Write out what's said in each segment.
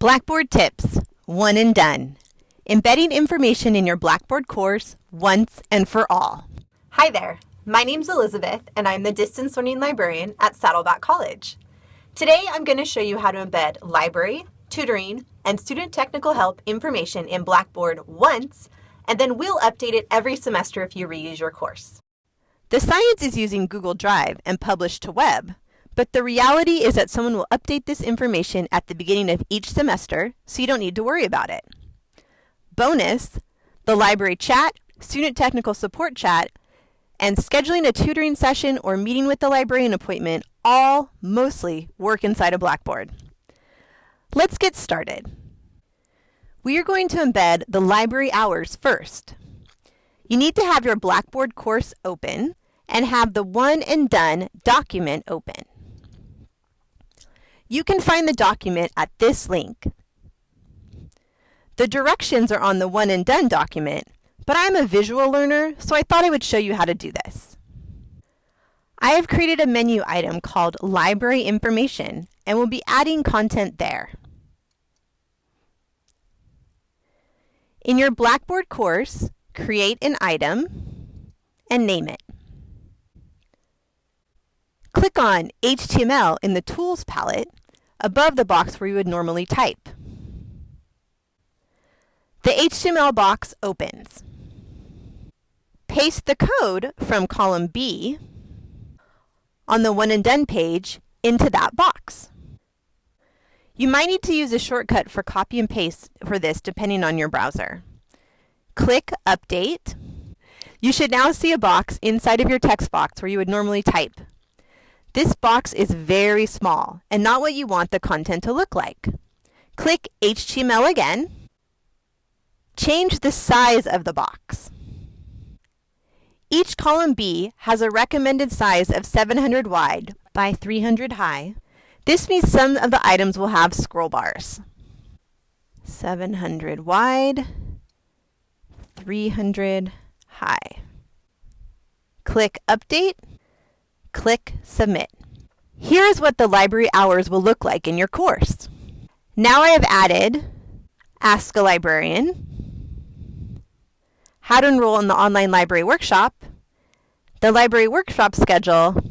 Blackboard Tips, one and done. Embedding information in your Blackboard course once and for all. Hi there, my name's Elizabeth and I'm the Distance Learning Librarian at Saddleback College. Today I'm going to show you how to embed library, tutoring, and student technical help information in Blackboard once, and then we'll update it every semester if you reuse your course. The science is using Google Drive and published to web, but the reality is that someone will update this information at the beginning of each semester, so you don't need to worry about it. Bonus, the library chat, student technical support chat, and scheduling a tutoring session or meeting with the librarian appointment all mostly work inside of Blackboard. Let's get started. We are going to embed the library hours first. You need to have your Blackboard course open and have the one and done document open. You can find the document at this link. The directions are on the one and done document, but I'm a visual learner, so I thought I would show you how to do this. I have created a menu item called Library Information and will be adding content there. In your Blackboard course, create an item and name it. Click on HTML in the Tools palette above the box where you would normally type. The HTML box opens. Paste the code from column B on the One and Done page into that box. You might need to use a shortcut for copy and paste for this depending on your browser. Click Update. You should now see a box inside of your text box where you would normally type. This box is very small and not what you want the content to look like. Click HTML again. Change the size of the box. Each column B has a recommended size of 700 wide by 300 high. This means some of the items will have scroll bars. 700 wide, 300 high. Click Update Click Submit. Here is what the library hours will look like in your course. Now I have added Ask a Librarian, How to Enroll in the Online Library Workshop, the Library Workshop Schedule,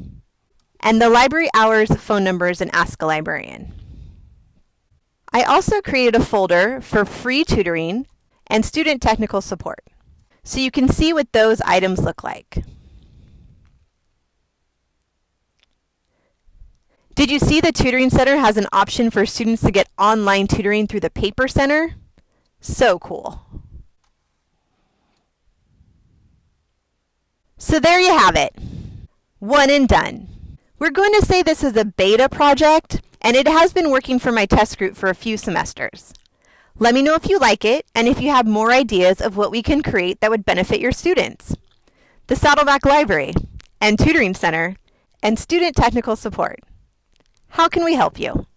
and the library hours, phone numbers, and Ask a Librarian. I also created a folder for free tutoring and student technical support, so you can see what those items look like. Did you see the Tutoring Center has an option for students to get online tutoring through the Paper Center? So cool. So there you have it. One and done. We're going to say this is a beta project, and it has been working for my test group for a few semesters. Let me know if you like it, and if you have more ideas of what we can create that would benefit your students. The Saddleback Library, and Tutoring Center, and Student Technical Support. How can we help you?